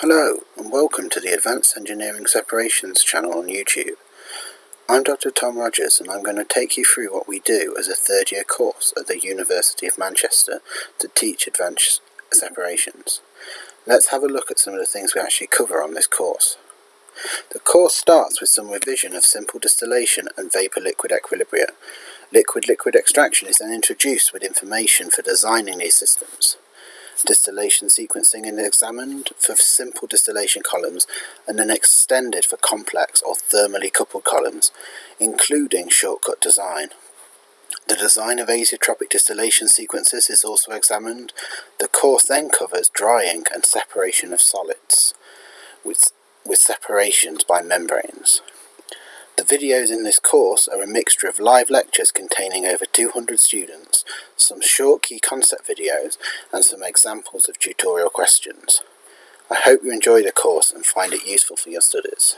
Hello and welcome to the Advanced Engineering Separations channel on YouTube. I'm Dr Tom Rogers and I'm going to take you through what we do as a third year course at the University of Manchester to teach advanced separations. Let's have a look at some of the things we actually cover on this course. The course starts with some revision of simple distillation and vapor-liquid equilibria. Liquid-liquid extraction is then introduced with information for designing these systems. Distillation sequencing is examined for simple distillation columns and then extended for complex or thermally coupled columns, including shortcut design. The design of azeotropic distillation sequences is also examined. The course then covers drying and separation of solids, with, with separations by membranes. Videos in this course are a mixture of live lectures containing over 200 students, some short key concept videos, and some examples of tutorial questions. I hope you enjoy the course and find it useful for your studies.